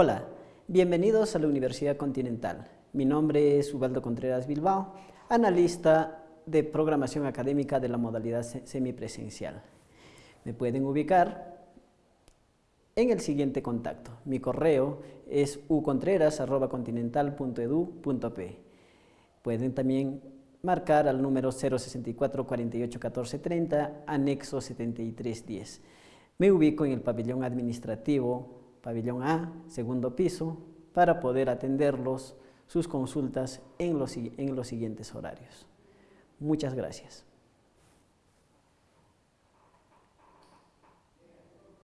Hola, bienvenidos a la Universidad Continental. Mi nombre es Ubaldo Contreras Bilbao, analista de programación académica de la modalidad semipresencial. Me pueden ubicar en el siguiente contacto. Mi correo es ucontreras.continental.edu.p. Pueden también marcar al número 064 48 14 30, anexo 7310. Me ubico en el pabellón administrativo pabellón A, segundo piso, para poder atenderlos sus consultas en los, en los siguientes horarios. Muchas gracias.